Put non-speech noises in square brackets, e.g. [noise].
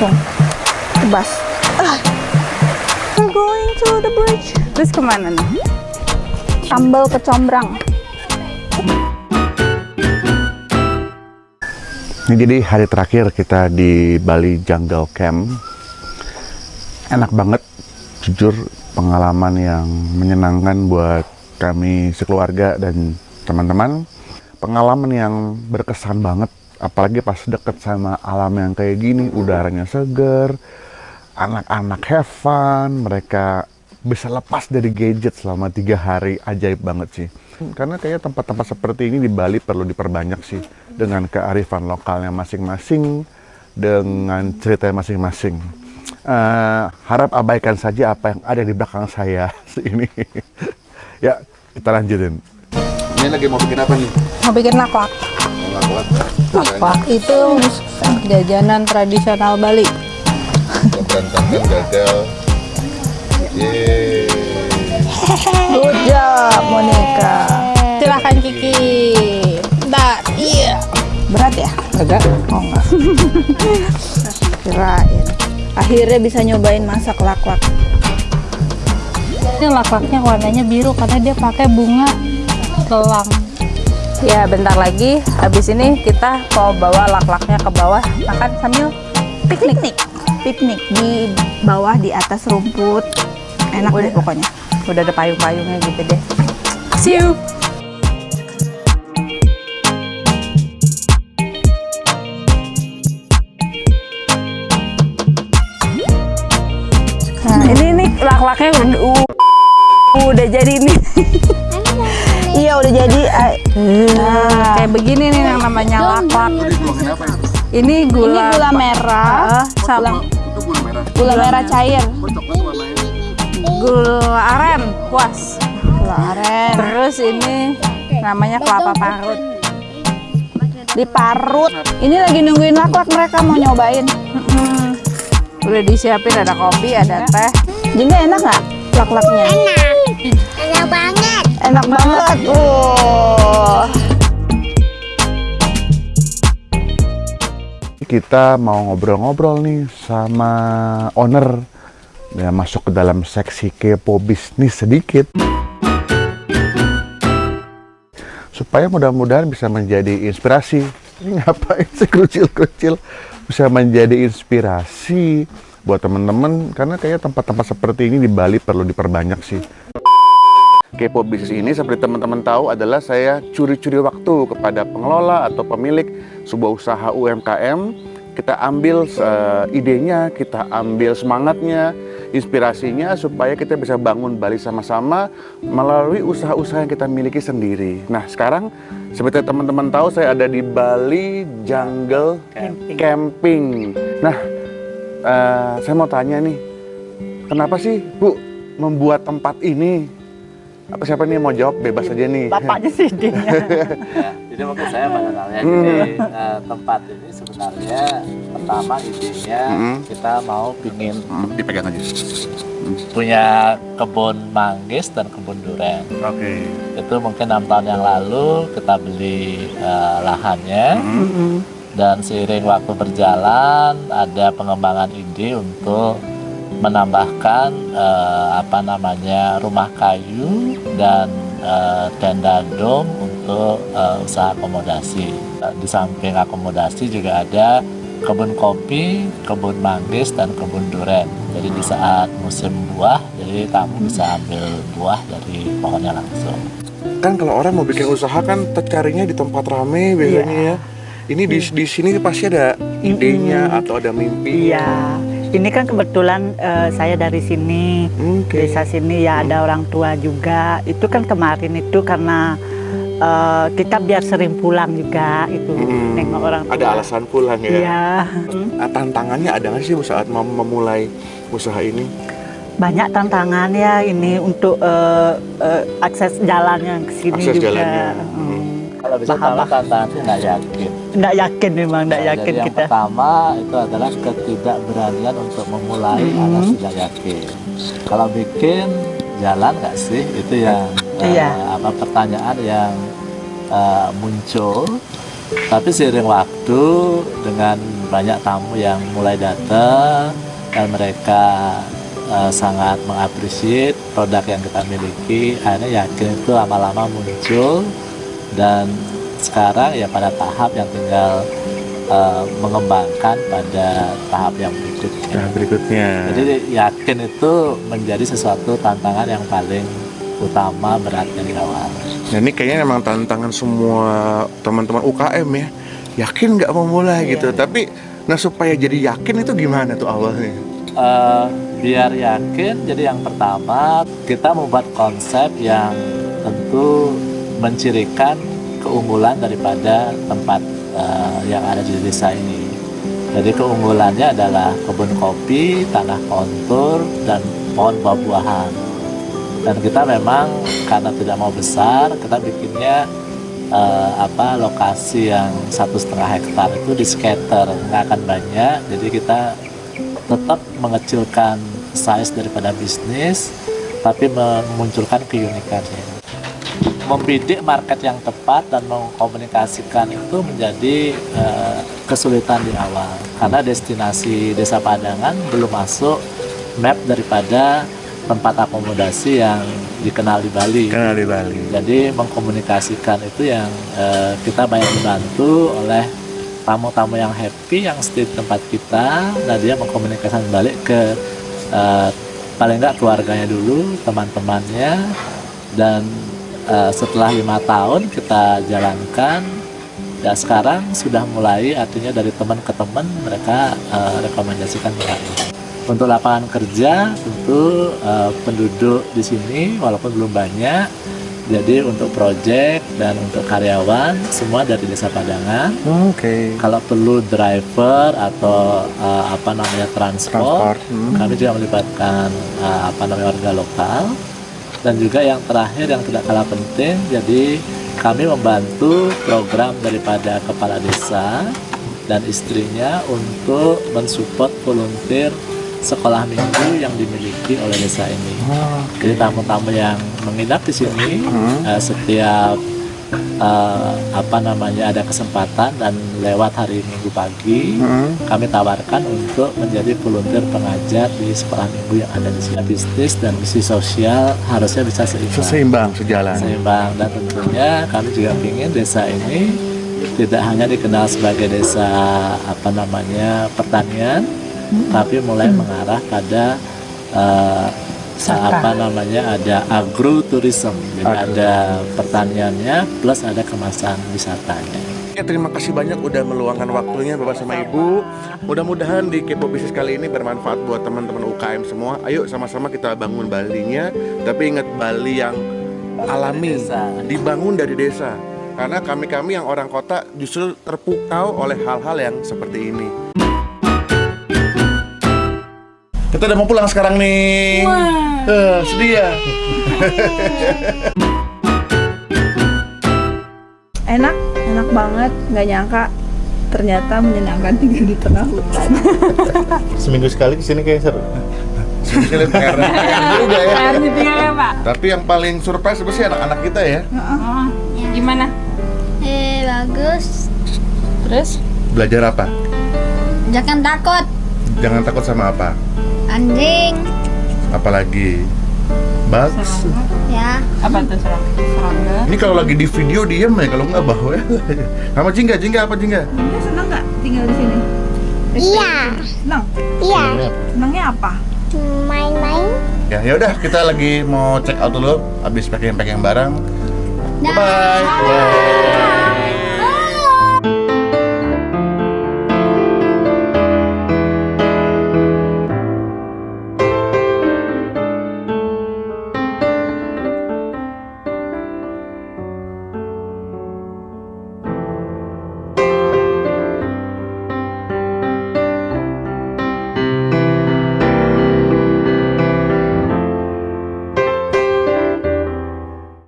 langsung tebas ah. we're going to the bridge Terus ke mana nih? sambal kecombrang Ini jadi hari terakhir kita di Bali Jungle Camp. Enak banget, jujur pengalaman yang menyenangkan buat kami sekeluarga dan teman-teman. Pengalaman yang berkesan banget, apalagi pas deket sama alam yang kayak gini, udaranya seger, anak-anak have fun, mereka bisa lepas dari gadget selama tiga hari, ajaib banget sih. Karena kayak tempat-tempat seperti ini di Bali perlu diperbanyak sih dengan kearifan lokalnya masing-masing, dengan cerita masing-masing. Eh, harap abaikan saja apa yang ada di belakang saya [laughs] ini. ya, kita lanjutin. Ini lagi mau bikin apa nih? mau bikin laklak Laklak itu jajanan tradisional Bali. Berantakan gagal. Yeay. good job Monica Silahkan Kiki. Nah, iya. berat ya Agak. oh enggak [laughs] kirain akhirnya bisa nyobain masak laklak Ini laklaknya warnanya biru karena dia pakai bunga telang. Ya, bentar lagi habis ini kita mau bawa laklaknya ke bawah makan sambil piknik piknik di bawah di atas rumput enak deh pokoknya udah ada payung-payungnya gitu deh. See you. Nah, ini nih lak-laknya udah, uh, udah jadi nih. [laughs] jadi ah, Nah, kayak begini nih yang namanya laklak. Ini gula, ini gula merah Ah, sama Itu gula merah. gula merah cair gula aren, puas. gula aren Terus ini namanya kelapa parut. diparut ini lagi nungguin laklak mereka mau nyobain Mm-mm. Udah disiapin ada kopi, ada teh. jadi enak nggak laklaknya Enak banget. Enak banget. Uh. kita mau ngobrol-ngobrol nih sama owner ya masuk ke dalam seksi kepo bisnis sedikit. Supaya mudah-mudahan bisa menjadi inspirasi. Ini ngapain sih kecil-kecil? Bisa menjadi inspirasi buat teman-teman karena kayak tempat-tempat seperti ini di Bali perlu diperbanyak sih Kepo bisnis ini seperti teman-teman tahu adalah saya curi-curi waktu kepada pengelola atau pemilik sebuah usaha UMKM. Kita ambil eh, idenya, kita ambil semangatnya, inspirasinya supaya kita bisa bangun Bali sama-sama melalui usaha-usaha yang kita miliki sendiri. Nah sekarang seperti teman-teman tahu saya ada di Bali Jungle Camping. Nah eh, saya mau tanya nih, kenapa sih Bu membuat tempat ini? Apa siapa nih yang mau jawab bebas aja nih. bapaknya sih dia ya, [laughs] jadi mungkin saya mengenalnya gini eh, tempat ini sebenarnya pertama idenya Hmm. kita mau pingin Hmm, dipegang aja. punya kebun manggis dan kebun durian Oke. itu mungkin enam tahun yang lalu kita beli eh, lahannya Hmm. dan seiring waktu berjalan ada pengembangan ide untuk menambahkan eh, apa namanya rumah kayu dan eh, tenda dom untuk eh, usaha akomodasi. Di samping akomodasi juga ada kebun kopi, kebun manggis dan kebun duren. Jadi di saat musim buah, jadi kamu bisa ambil buah dari pohonnya langsung. Kan kalau orang mau bikin usaha kan tercarinya di tempat rame biasanya ya. Ini di, di sini pasti ada idenya atau ada mimpi. Iya, ini kan kebetulan eh, saya dari sini, Oke. desa sini ya ada orang tua juga. Itu kan kemarin itu karena eh, kita biar sering pulang juga itu Mm. nengok orang tua. Ada alasan pulang ya. Iya, Nah, tantangannya ada nggak sih saat mem- memulai usaha ini? banyak tantangan ya ini untuk eh, eh, akses jalannya ke sini Akses juga. jalannya. Hmm. Kalau bisa tahu tantangan itu nggak yakin. Nggak yakin memang, nggak Nah, yakin jadi yang kita. pertama itu adalah ketidakberanian untuk memulai alias tidak yakin. Kalau bikin jalan nggak sih itu yang Iya. apa pertanyaan yang eh, muncul. Tapi seiring waktu dengan banyak tamu yang mulai datang dan mereka eh, sangat mengapresiasi produk yang kita miliki akhirnya yakin itu lama-lama muncul dan sekarang ya pada tahap yang tinggal eh, mengembangkan pada tahap yang berikutnya Nah, berikutnya. jadi yakin itu menjadi sesuatu tantangan yang paling utama beratnya di awal Nah, ini kayaknya memang tantangan semua teman-teman UKM ya. Yakin nggak mau mulai gitu. Tapi nah supaya jadi yakin itu gimana tuh awalnya? Eh, biar yakin jadi yang pertama kita membuat konsep yang tentu mencirikan keunggulan daripada tempat eh, yang ada di desa ini. Jadi keunggulannya adalah kebun kopi, tanah kontur, dan pohon buah-buahan. Dan kita memang karena tidak mau besar kita bikinnya eh, apa lokasi yang satu setengah hektar itu di scatter. Nggak akan banyak jadi kita tetap mengecilkan size daripada bisnis tapi memunculkan keunikannya membidik market yang tepat dan mengkomunikasikan itu menjadi eh, kesulitan di awal. Karena destinasi desa Padangan belum masuk map daripada tempat akomodasi yang dikenal di Bali. Kenal di Bali. jadi mengkomunikasikan itu yang eh, kita banyak dibantu oleh tamu-tamu yang happy yang stay di tempat kita. Dan dia mengkomunikasikan balik ke eh, paling nggak keluarganya dulu teman-temannya dan eh, setelah lima tahun kita jalankan ya sekarang sudah mulai artinya dari teman ke teman mereka eh, rekomendasikan kembali untuk lapangan kerja tentu eh, penduduk di sini walaupun belum banyak jadi untuk proyek dan untuk karyawan semua dari desa Padangan Oke. kalau perlu driver atau eh, apa namanya transport, Transport, hmm. kami juga melibatkan eh, apa namanya warga lokal dan juga yang terakhir yang tidak kalah penting jadi kami membantu program daripada kepala desa dan istrinya untuk mensupport volunteer sekolah minggu yang dimiliki oleh desa ini. Jadi tamu-tamu yang menginap di sini eh, setiap eh, apa namanya ada kesempatan dan lewat hari Minggu pagi Hmm. kami tawarkan untuk menjadi volunteer pengajar di sekolah minggu yang ada di sini. Bisnis dan misi sosial harusnya bisa seimbang. Seimbang sejalan. Seimbang dan tentunya kami juga ingin desa ini tidak hanya dikenal sebagai desa apa namanya pertanian, tapi mulai mengarah pada eh, apa namanya ada agroturism, jadi Agro. ada pertaniannya plus ada kemasan wisatanya. Ya, terima kasih banyak udah meluangkan waktunya Bapak sama Ibu. Mudah-mudahan di Kepo Bisnis kali ini bermanfaat buat teman-teman UKM semua. Ayo sama-sama kita bangun Balinya, tapi ingat Bali yang alami, desa. dibangun dari desa. Karena kami-kami yang orang kota justru terpukau oleh hal-hal yang seperti ini. Kita udah mau pulang sekarang nih. Eh, sedih ya? [laughs] Enak, enak banget. Nggak nyangka ternyata menyenangkan tinggal di tengah hutan. [laughs] Seminggu sekali ke sini kayak seru. Seminggu sekali PR, PR [laughs] juga ya. Air ditinggalnya pak Tapi yang paling surprise apa sih anak-anak kita ya? oh, gimana Eh, bagus. terus Belajar apa? Jangan takut. Jangan takut sama apa? Anjing. Apalagi Bugs. Ya. apa tuh serang serangga Ini kalau lagi di video diem ya, kalau nggak bawa [laughs] ya. Sama Jingga, Jingga apa Jingga? Dia senang nggak tinggal di sini? Iya. Senang. Iya. Senangnya apa? Main-main. Ya, ya udah kita lagi mau check out dulu, habis packing-packing barang. Bye bye.